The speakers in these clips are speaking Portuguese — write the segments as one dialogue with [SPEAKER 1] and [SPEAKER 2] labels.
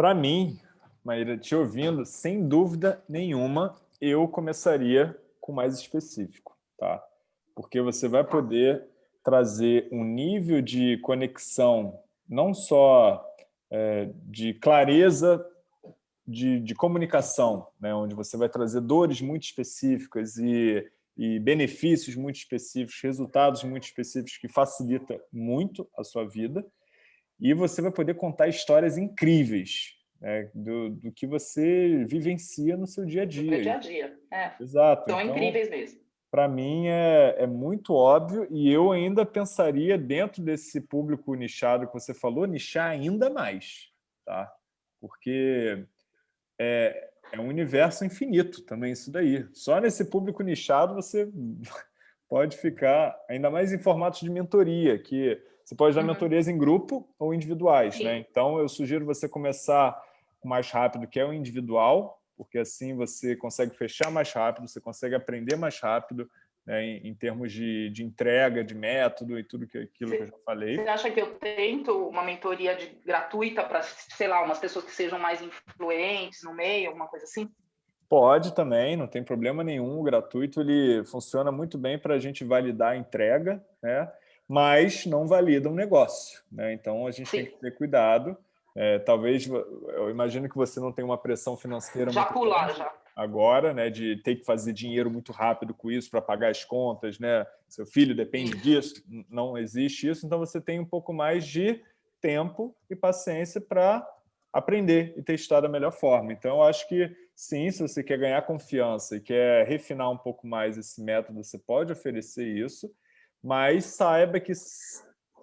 [SPEAKER 1] Para mim, Maíra, te ouvindo, sem dúvida nenhuma, eu começaria com mais específico, tá? Porque você vai poder trazer um nível de conexão, não só é, de clareza de, de comunicação, né? onde você vai trazer dores muito específicas e, e benefícios muito específicos, resultados muito específicos que facilita muito a sua vida, e você vai poder contar histórias incríveis, né, do, do que você vivencia no seu dia a dia.
[SPEAKER 2] No dia a dia, é.
[SPEAKER 1] Exato.
[SPEAKER 2] São então, incríveis mesmo.
[SPEAKER 1] Para mim é, é muito óbvio e eu ainda pensaria dentro desse público nichado que você falou, nichar ainda mais, tá? Porque é, é um universo infinito também isso daí. Só nesse público nichado você pode ficar ainda mais em formatos de mentoria, que você pode dar uhum. mentorias em grupo ou individuais. Né? Então, eu sugiro você começar mais rápido, que é o individual, porque assim você consegue fechar mais rápido, você consegue aprender mais rápido, né, em, em, termos de, de, entrega, de método e tudo que, aquilo que eu já falei.
[SPEAKER 2] Você acha que eu tento uma mentoria de, gratuita para, sei lá, umas pessoas que sejam mais influentes no meio, alguma coisa assim?
[SPEAKER 1] Pode também, não tem problema nenhum. O gratuito ele funciona muito bem para a gente validar a entrega, né? mas não valida um negócio. Né? Então, a gente Sim. tem que ter cuidado é, talvez, eu imagino que você não tem uma pressão financeira
[SPEAKER 2] já pular, já.
[SPEAKER 1] agora, né, de ter que fazer dinheiro muito rápido com isso para pagar as contas, né? Seu filho depende disso, não existe isso, então você tem um pouco mais de tempo e paciência para aprender e testar da melhor forma. Então, eu acho que sim, se você quer ganhar confiança e quer refinar um pouco mais esse método, você pode oferecer isso, mas saiba que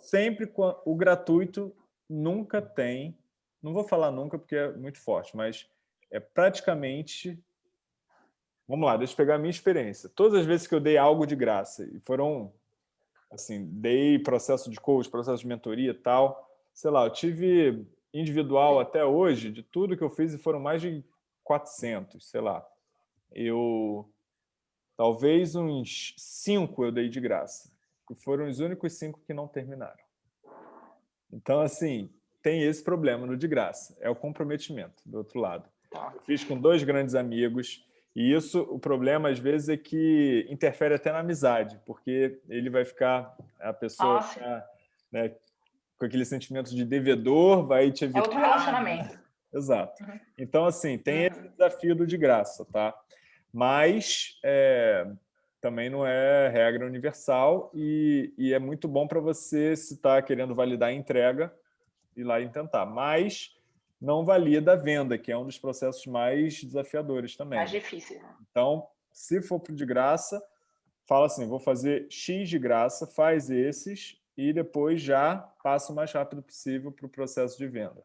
[SPEAKER 1] sempre o gratuito nunca tem, não vou falar nunca porque é muito forte, mas é praticamente... Vamos lá, deixa eu pegar a minha experiência. Todas as vezes que eu dei algo de graça, e foram, assim, dei processo de coach, processo de mentoria e tal, sei lá, eu tive individual até hoje, de tudo que eu fiz, e foram mais de 400, sei lá. Eu, talvez uns cinco eu dei de graça, que foram os únicos cinco que não terminaram. Então, assim, tem esse problema no de graça, é o comprometimento do outro lado. Tá. Eu fiz com dois grandes amigos, e isso, o problema, às vezes, é que interfere até na amizade, porque ele vai ficar, a pessoa ficar, né, com aquele sentimento de devedor, vai te evitar...
[SPEAKER 2] É outro relacionamento.
[SPEAKER 1] Exato. Uhum. Então, assim, tem esse desafio do de graça, tá? Mas é, também não é regra universal e, e é muito bom para você, se está querendo validar a entrega, ir lá e tentar. Mas não valida a venda, que é um dos processos mais desafiadores também.
[SPEAKER 2] Mais difícil. Né?
[SPEAKER 1] Então, se for de graça, fala assim, vou fazer X de graça, faz esses e depois já passa o mais rápido possível para o processo de venda.